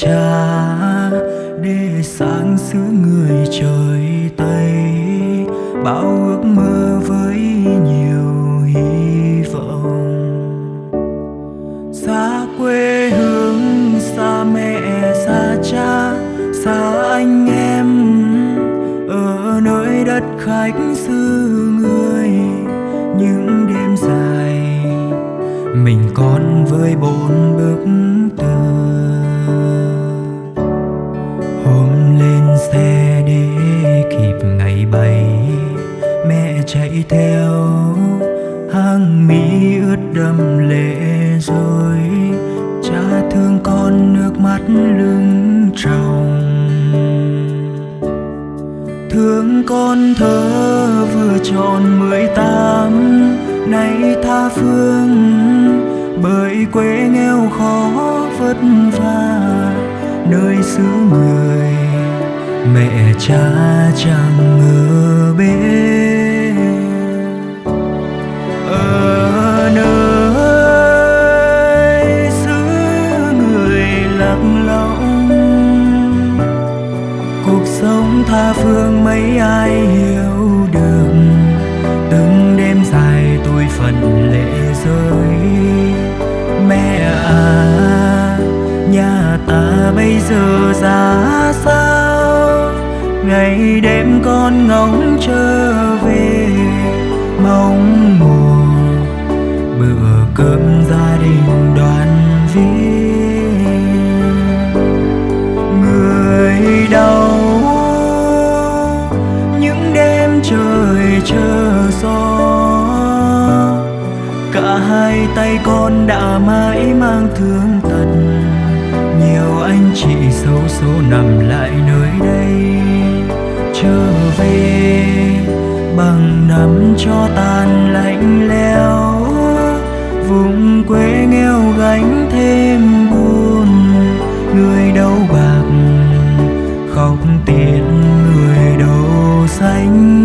cha, để sáng giữa người trời Tây. Bao ước mơ với nhiều hy vọng. Xa quê hương, xa mẹ, xa cha, xa anh em. Ở nơi đất khách xứ người, những đêm dài, mình con với bốn bức tường xe để kịp ngày bay. Mẹ chạy theo hàng mi ướt đẫm lệ rồi cha thương con nước mắt lưng tròng. Thương con thơ vừa tròn mười tám, nay tha phương bởi quê nghèo khó vất vả, nơi xứ người mẹ cha chẳng ngờ bên ở nơi xứ người lạc lõng, cuộc sống tha phương mấy ai hiểu được. Từng đêm dài tôi phần lệ rơi. Mẹ à nhà ta bây giờ ra sao ngày đêm con ngóng trở về, mong mùa bữa cơm gia đình đoàn viên. Người đau những đêm trời chờ gió, cả hai tay con đã mãi mang thương tật. Nhiều anh chị xấu số nằm lại nơi đây trở về, bằng nắm cho tàn lạnh lẽo, vùng quê nghèo gánh thêm buồn, người đâu bạc, khóc tiền người đâu xanh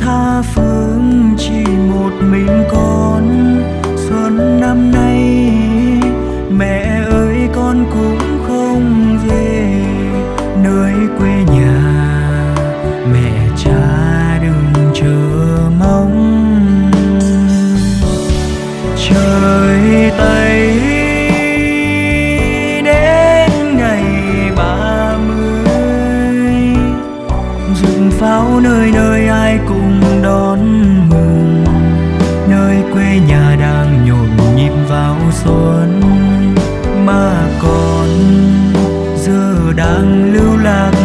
tha phương chỉ một mình con. Xuân năm nay, mẹ ơi, con cũng không về. Nơi quê nhà, mẹ cha đừng chờ mong. Trời tây xuân mà còn giờ đang lưu lạc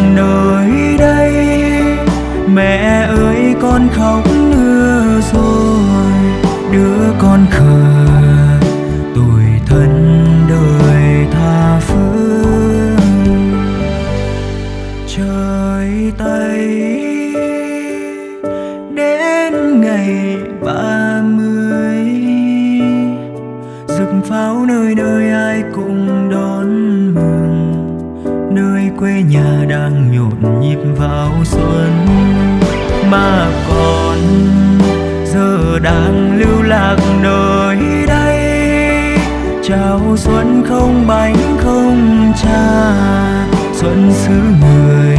pháo nơi nơi ai cũng đón mừng. Nơi quê nhà đang nhộn nhịp vào xuân. Mà còn giờ đang lưu lạc nơi đây. Chào xuân không bánh không trà xuân xứ người